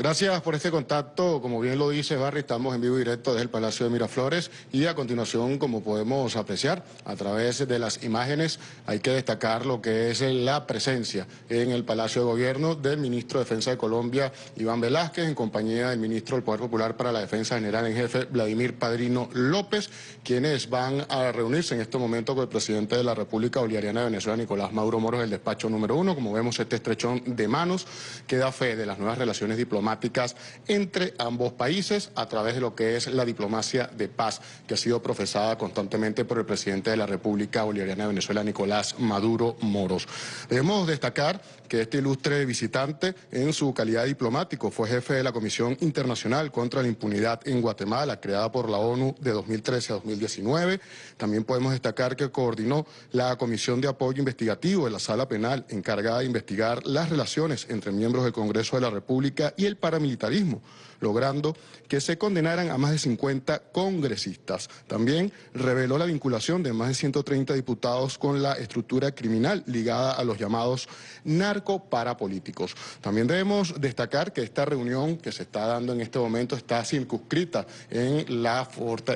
Gracias por este contacto. Como bien lo dice Barry, estamos en vivo directo desde el Palacio de Miraflores y a continuación, como podemos apreciar a través de las imágenes, hay que destacar lo que es la presencia en el Palacio de Gobierno del Ministro de Defensa de Colombia, Iván Velázquez, en compañía del Ministro del Poder Popular para la Defensa General en Jefe, Vladimir Padrino López, quienes van a reunirse en este momento con el presidente de la República Bolivariana de Venezuela, Nicolás Maduro Moros, el despacho número uno. Como vemos, este estrechón de manos que da fe de las nuevas relaciones diplomáticas entre ambos países a través de lo que es la diplomacia de paz que ha sido profesada constantemente por el presidente de la República Bolivariana de Venezuela, Nicolás Maduro Moros. Debemos destacar que este ilustre visitante en su calidad diplomático fue jefe de la Comisión Internacional contra la Impunidad en Guatemala, creada por la ONU de 2013 a 2019. También podemos destacar que coordinó la Comisión de Apoyo Investigativo de la Sala Penal, encargada de investigar las relaciones entre miembros del Congreso de la República y el paramilitarismo, logrando que se condenaran a más de 50 congresistas. También reveló la vinculación de más de 130 diputados con la estructura criminal ligada a los llamados narcoparapolíticos. También debemos destacar que esta reunión que se está dando en este momento está circunscrita en, la,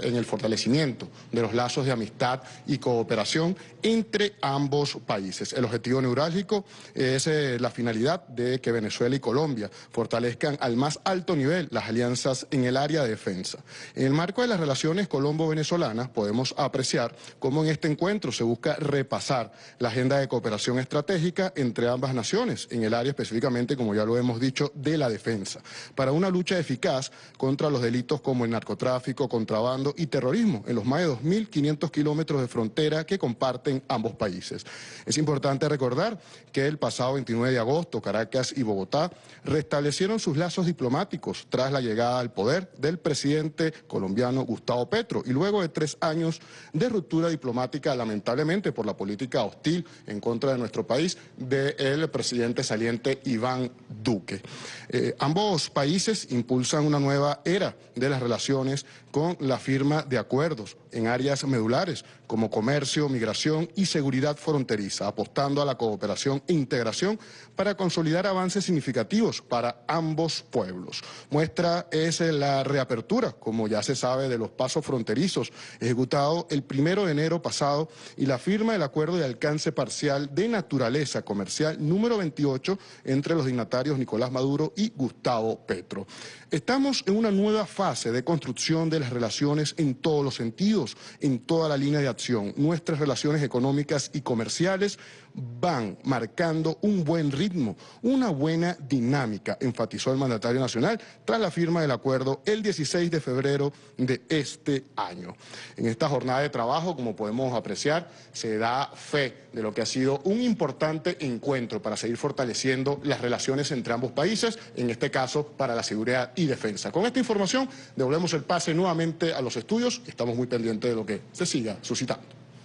en el fortalecimiento de los lazos de amistad y cooperación entre ambos países. El objetivo neurálgico es eh, la finalidad de que Venezuela y Colombia fortalezcan al más alto nivel las alianzas en el área de defensa. En el marco de las relaciones colombo-venezolanas podemos apreciar cómo en este encuentro se busca repasar la agenda de cooperación estratégica entre ambas naciones, en el área específicamente, como ya lo hemos dicho, de la defensa, para una lucha eficaz contra los delitos como el narcotráfico, contrabando y terrorismo en los más de 2.500 kilómetros de frontera que comparten ambos países. Es importante recordar que el pasado 29 de agosto Caracas y Bogotá restablecieron sus lazos diplomáticos tras la llegada al poder del presidente colombiano Gustavo Petro y luego de tres años de ruptura diplomática, lamentablemente por la política hostil en contra de nuestro país del presidente saliente Iván Duque. Eh, ambos países impulsan una nueva era de las relaciones con la firma de acuerdos en áreas medulares como comercio, migración y seguridad fronteriza, apostando a la cooperación e integración para consolidar avances significativos para ambos pueblos. Muestra es la reapertura, como ya se sabe, de los pasos fronterizos ejecutado el primero de enero pasado y la firma del acuerdo de alcance parcial de naturaleza comercial número 28 entre los dignatarios Nicolás Maduro y Gustavo Petro. Estamos en una nueva fase de construcción de las relaciones en todos los sentidos, en toda la línea de acción. Nuestras relaciones económicas y comerciales van marcando un buen ritmo, una buena dinámica, enfatizó el mandatario nacional tras la firma del acuerdo el 16 de febrero de este año. En esta jornada de trabajo, como podemos apreciar, se da fe de lo que ha sido un importante encuentro para seguir fortaleciendo las relaciones entre ambos países, en este caso para la seguridad y defensa. Con esta información devolvemos el pase nuevamente a los estudios estamos muy pendientes de lo que se siga suscitando.